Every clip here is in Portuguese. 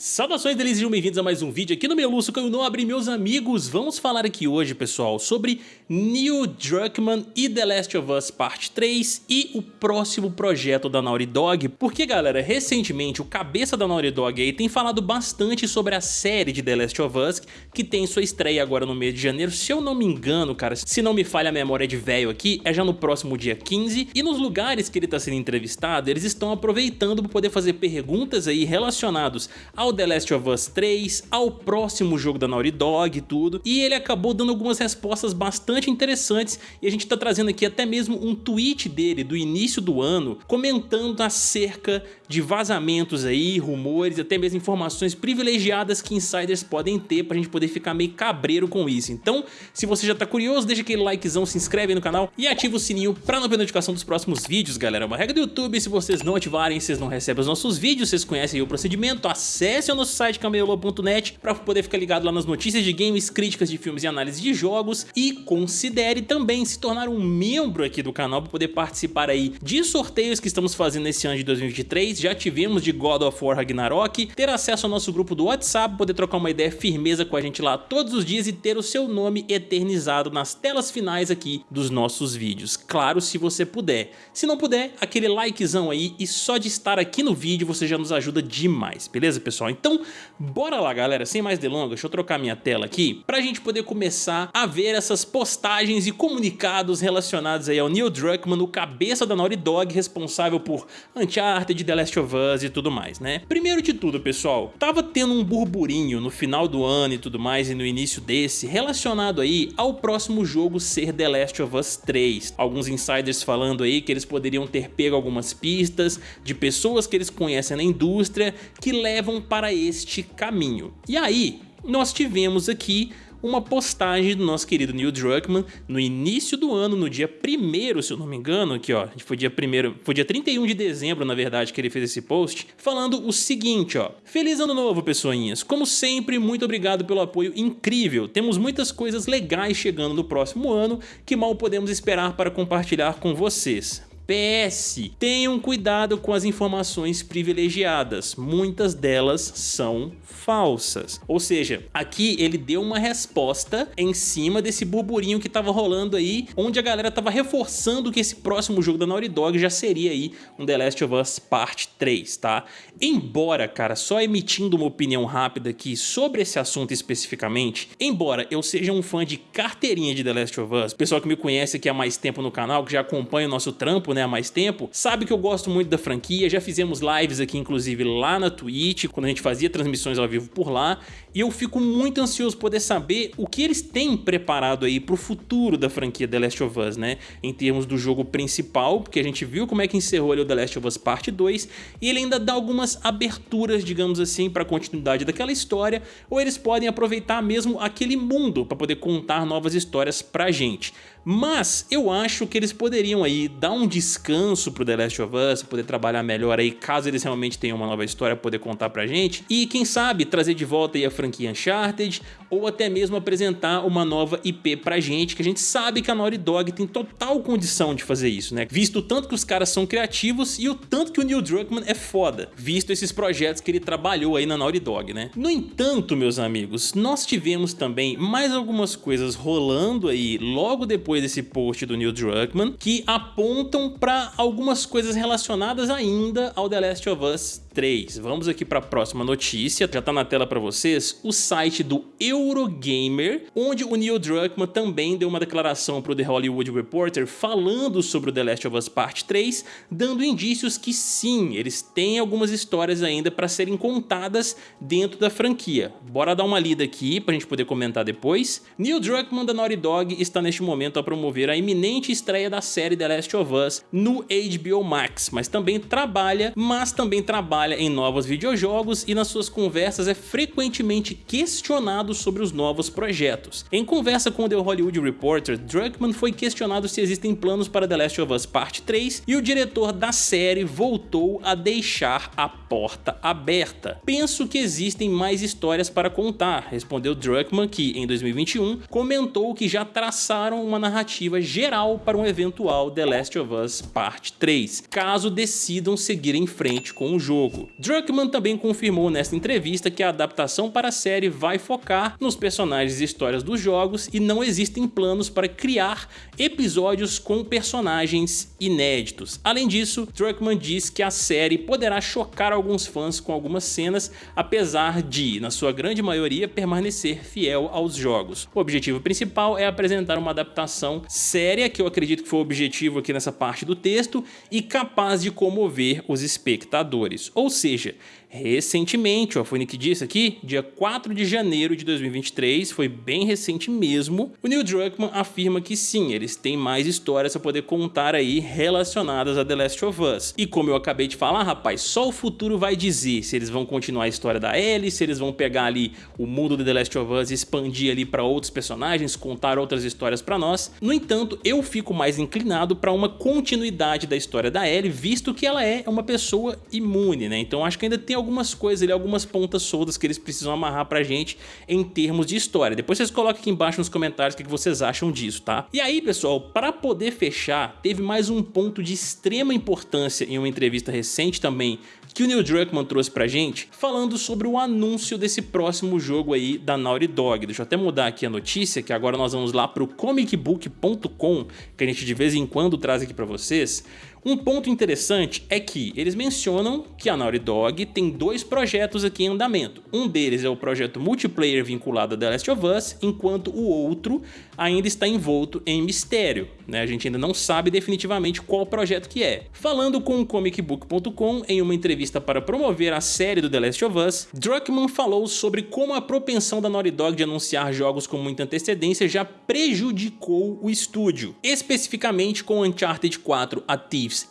Saudações delícias e bem-vindos a mais um vídeo aqui no Meluço Caio Nobre, meus amigos. Vamos falar aqui hoje, pessoal, sobre Neil Druckmann e The Last of Us Parte 3 e o próximo projeto da Naughty Dog. Porque, galera, recentemente o cabeça da Naughty Dog aí tem falado bastante sobre a série de The Last of Us, que tem sua estreia agora no mês de janeiro. Se eu não me engano, cara, se não me falha a memória de velho aqui, é já no próximo dia 15. E nos lugares que ele está sendo entrevistado, eles estão aproveitando para poder fazer perguntas aí relacionados ao ao The Last of Us 3, ao próximo jogo da Naughty Dog e tudo, e ele acabou dando algumas respostas bastante interessantes e a gente tá trazendo aqui até mesmo um tweet dele do início do ano comentando acerca de vazamentos aí, rumores, até mesmo informações privilegiadas que insiders podem ter pra gente poder ficar meio cabreiro com isso. Então, se você já tá curioso, deixa aquele likezão, se inscreve aí no canal e ativa o sininho pra não perder notificação dos próximos vídeos, galera. É uma regra do YouTube, se vocês não ativarem, vocês não recebem os nossos vídeos, vocês conhecem o procedimento, acesse acesse o nosso site camelô.net para poder ficar ligado lá nas notícias de games, críticas de filmes e análise de jogos e considere também se tornar um membro aqui do canal para poder participar aí de sorteios que estamos fazendo nesse ano de 2023, já tivemos de God of War Ragnarok, ter acesso ao nosso grupo do WhatsApp, poder trocar uma ideia firmeza com a gente lá todos os dias e ter o seu nome eternizado nas telas finais aqui dos nossos vídeos, claro se você puder. Se não puder, aquele likezão aí e só de estar aqui no vídeo você já nos ajuda demais, beleza pessoal? Então, bora lá galera, sem mais delongas, deixa eu trocar minha tela aqui pra gente poder começar a ver essas postagens e comunicados relacionados aí ao Neil Druckmann, o cabeça da Naughty Dog, responsável por Uncharted, The Last of Us e tudo mais, né? Primeiro de tudo, pessoal, tava tendo um burburinho no final do ano e tudo mais e no início desse, relacionado aí ao próximo jogo ser The Last of Us 3. Alguns insiders falando aí que eles poderiam ter pego algumas pistas de pessoas que eles conhecem na indústria que levam para para este caminho. E aí, nós tivemos aqui uma postagem do nosso querido Neil Druckmann no início do ano, no dia 1 se eu não me engano, aqui ó, foi dia 1 foi dia 31 de dezembro, na verdade, que ele fez esse post, falando o seguinte, ó. Feliz ano novo, pessoinhas. Como sempre, muito obrigado pelo apoio incrível. Temos muitas coisas legais chegando no próximo ano que mal podemos esperar para compartilhar com vocês. PS, tenham cuidado com as informações privilegiadas, muitas delas são falsas. Ou seja, aqui ele deu uma resposta em cima desse burburinho que estava rolando aí, onde a galera estava reforçando que esse próximo jogo da Naughty Dog já seria aí um The Last of Us Part 3, tá? Embora, cara, só emitindo uma opinião rápida aqui sobre esse assunto especificamente, embora eu seja um fã de carteirinha de The Last of Us, pessoal que me conhece aqui há mais tempo no canal, que já acompanha o nosso trampo, né, né, há mais tempo, sabe que eu gosto muito da franquia, já fizemos lives aqui inclusive lá na Twitch, quando a gente fazia transmissões ao vivo por lá, e eu fico muito ansioso poder saber o que eles têm preparado aí pro futuro da franquia The Last of Us, né, em termos do jogo principal, porque a gente viu como é que encerrou ali o The Last of Us Parte 2, e ele ainda dá algumas aberturas, digamos assim, para a continuidade daquela história, ou eles podem aproveitar mesmo aquele mundo para poder contar novas histórias pra gente. Mas eu acho que eles poderiam aí dar um descanso pro The Last of Us, poder trabalhar melhor aí, caso eles realmente tenham uma nova história poder contar pra gente. E quem sabe trazer de volta aí a franquia Uncharted, ou até mesmo apresentar uma nova IP pra gente, que a gente sabe que a Naughty Dog tem total condição de fazer isso, né? Visto o tanto que os caras são criativos e o tanto que o Neil Druckmann é foda, visto esses projetos que ele trabalhou aí na Naughty Dog, né? No entanto, meus amigos, nós tivemos também mais algumas coisas rolando aí logo depois depois desse post do Neil Druckmann, que apontam para algumas coisas relacionadas ainda ao The Last of Us 3. Vamos aqui para a próxima notícia, já está na tela para vocês, o site do Eurogamer, onde o Neil Druckmann também deu uma declaração para o The Hollywood Reporter falando sobre o The Last of Us Part 3, dando indícios que sim, eles têm algumas histórias ainda para serem contadas dentro da franquia. Bora dar uma lida aqui para a gente poder comentar depois. Neil Druckmann da Naughty Dog está neste momento a promover a iminente estreia da série The Last of Us no HBO Max, mas também trabalha, mas também trabalha trabalha em novos videojogos e nas suas conversas é frequentemente questionado sobre os novos projetos. Em conversa com o The Hollywood Reporter, Druckmann foi questionado se existem planos para The Last of Us Part 3 e o diretor da série voltou a deixar a porta aberta. Penso que existem mais histórias para contar, respondeu Druckmann que, em 2021, comentou que já traçaram uma narrativa geral para um eventual The Last of Us Part 3, caso decidam seguir em frente com o jogo. Jogo. Druckmann também confirmou nesta entrevista que a adaptação para a série vai focar nos personagens e histórias dos jogos e não existem planos para criar episódios com personagens inéditos. Além disso, Druckmann diz que a série poderá chocar alguns fãs com algumas cenas, apesar de, na sua grande maioria, permanecer fiel aos jogos. O objetivo principal é apresentar uma adaptação séria, que eu acredito que foi o objetivo aqui nessa parte do texto, e capaz de comover os espectadores. Ou seja, recentemente, ó, foi o que disse aqui, dia 4 de janeiro de 2023, foi bem recente mesmo, o Neil Druckmann afirma que sim, eles têm mais histórias a poder contar aí relacionadas a The Last of Us. E como eu acabei de falar, rapaz, só o futuro vai dizer se eles vão continuar a história da Ellie, se eles vão pegar ali o mundo de The Last of Us e expandir ali para outros personagens, contar outras histórias para nós. No entanto, eu fico mais inclinado para uma continuidade da história da Ellie, visto que ela é uma pessoa imune, né? Então acho que ainda tem algumas coisas ali, algumas pontas soltas que eles precisam amarrar pra gente em termos de história. Depois vocês coloquem aqui embaixo nos comentários o que vocês acham disso, tá? E aí, pessoal, para poder fechar, teve mais um ponto de extrema importância em uma entrevista recente também que o Neil Druckmann trouxe pra gente, falando sobre o anúncio desse próximo jogo aí da Naughty Dog. Deixa eu até mudar aqui a notícia, que agora nós vamos lá pro comicbook.com, que a gente de vez em quando traz aqui pra vocês. Um ponto interessante é que eles mencionam que a Naughty Dog tem dois projetos aqui em andamento. Um deles é o projeto multiplayer vinculado a The Last of Us, enquanto o outro ainda está envolto em mistério. Né? A gente ainda não sabe definitivamente qual projeto que é. Falando com o comicbook.com em uma entrevista para promover a série do The Last of Us, Druckmann falou sobre como a propensão da Naughty Dog de anunciar jogos com muita antecedência já prejudicou o estúdio, especificamente com Uncharted 4 A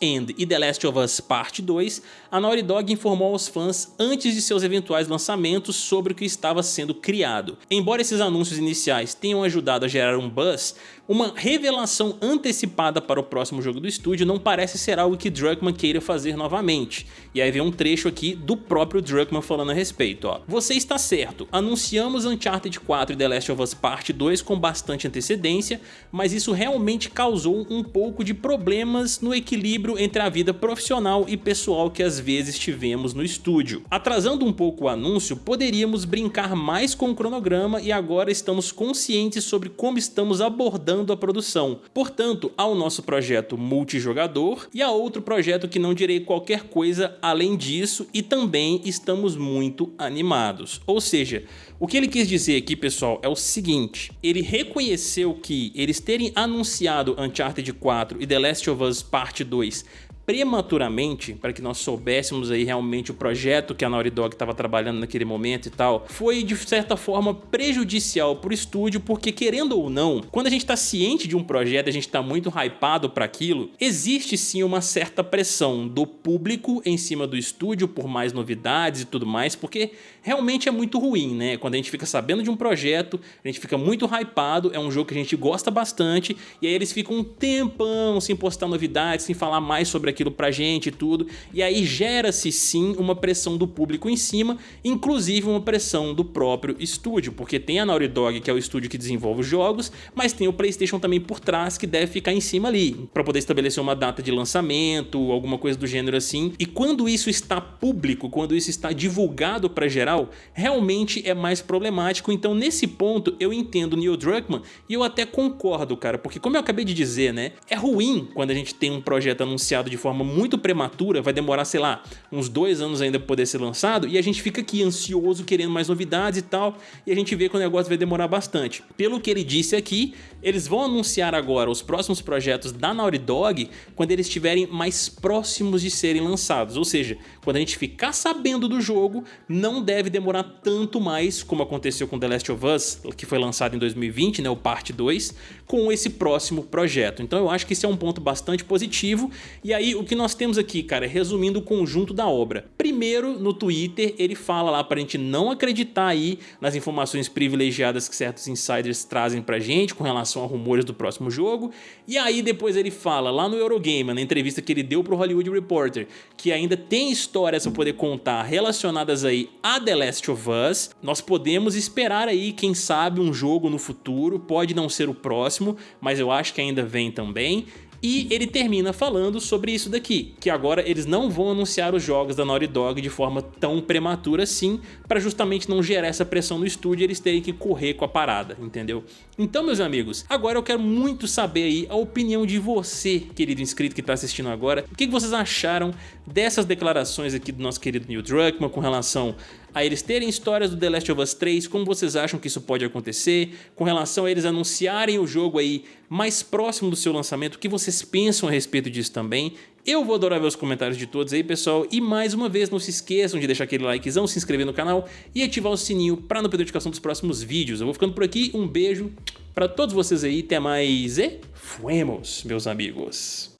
End e The Last of Us Part 2, a Naughty Dog informou aos fãs antes de seus eventuais lançamentos sobre o que estava sendo criado. Embora esses anúncios iniciais tenham ajudado a gerar um buzz, uma revelação antecipada para o próximo jogo do estúdio não parece ser algo que Druckmann queira fazer novamente. E aí vem um trecho aqui do próprio Druckmann falando a respeito. Ó. Você está certo, anunciamos Uncharted 4 e The Last of Us Part 2 com bastante antecedência, mas isso realmente causou um pouco de problemas no equilíbrio entre a vida profissional e pessoal que às vezes tivemos no estúdio. Atrasando um pouco o anúncio, poderíamos brincar mais com o cronograma e agora estamos conscientes sobre como estamos abordando a produção. Portanto, há o nosso projeto multijogador e há outro projeto que não direi qualquer coisa além disso e também estamos muito animados. Ou seja, o que ele quis dizer aqui, pessoal, é o seguinte, ele reconheceu que eles terem anunciado Uncharted 4 e The Last of Us Part 2 2 prematuramente, para que nós soubéssemos aí realmente o projeto que a Naughty Dog estava trabalhando naquele momento e tal, foi de certa forma prejudicial para o estúdio, porque querendo ou não, quando a gente está ciente de um projeto, a gente está muito hypado para aquilo, existe sim uma certa pressão do público em cima do estúdio por mais novidades e tudo mais, porque realmente é muito ruim, né? Quando a gente fica sabendo de um projeto, a gente fica muito hypado, é um jogo que a gente gosta bastante, e aí eles ficam um tempão sem postar novidades, sem falar mais sobre aquilo pra gente e tudo, e aí gera-se sim uma pressão do público em cima, inclusive uma pressão do próprio estúdio, porque tem a Naughty Dog, que é o estúdio que desenvolve os jogos, mas tem o Playstation também por trás, que deve ficar em cima ali, para poder estabelecer uma data de lançamento, alguma coisa do gênero assim, e quando isso está público, quando isso está divulgado para geral, realmente é mais problemático, então nesse ponto eu entendo Neil Druckmann e eu até concordo, cara, porque como eu acabei de dizer, né, é ruim quando a gente tem um projeto anunciado de forma forma muito prematura, vai demorar, sei lá, uns dois anos ainda para poder ser lançado, e a gente fica aqui ansioso, querendo mais novidades e tal, e a gente vê que o negócio vai demorar bastante. Pelo que ele disse aqui, eles vão anunciar agora os próximos projetos da Naughty Dog quando eles estiverem mais próximos de serem lançados, ou seja, quando a gente ficar sabendo do jogo, não deve demorar tanto mais, como aconteceu com The Last of Us, que foi lançado em 2020, né, o parte 2, com esse próximo projeto. Então eu acho que esse é um ponto bastante positivo, e aí o que nós temos aqui, cara, é resumindo o conjunto da obra. Primeiro, no Twitter, ele fala lá pra gente não acreditar aí nas informações privilegiadas que certos insiders trazem pra gente com relação a rumores do próximo jogo. E aí depois ele fala lá no Eurogamer, na entrevista que ele deu pro Hollywood Reporter, que ainda tem histórias pra poder contar relacionadas aí a The Last of Us. Nós podemos esperar aí, quem sabe, um jogo no futuro, pode não ser o próximo, mas eu acho que ainda vem também. E ele termina falando sobre isso daqui, que agora eles não vão anunciar os jogos da Naughty Dog de forma tão prematura assim, para justamente não gerar essa pressão no estúdio e eles terem que correr com a parada, entendeu? Então, meus amigos, agora eu quero muito saber aí a opinião de você, querido inscrito que está assistindo agora, o que vocês acharam dessas declarações aqui do nosso querido Neil Druckmann com relação a eles terem histórias do The Last of Us 3, como vocês acham que isso pode acontecer, com relação a eles anunciarem o jogo aí mais próximo do seu lançamento, o que vocês pensam a respeito disso também. Eu vou adorar ver os comentários de todos aí, pessoal, e mais uma vez não se esqueçam de deixar aquele likezão, se inscrever no canal e ativar o sininho para não perder notificação dos próximos vídeos. Eu vou ficando por aqui, um beijo para todos vocês aí, até mais e fuemos, meus amigos.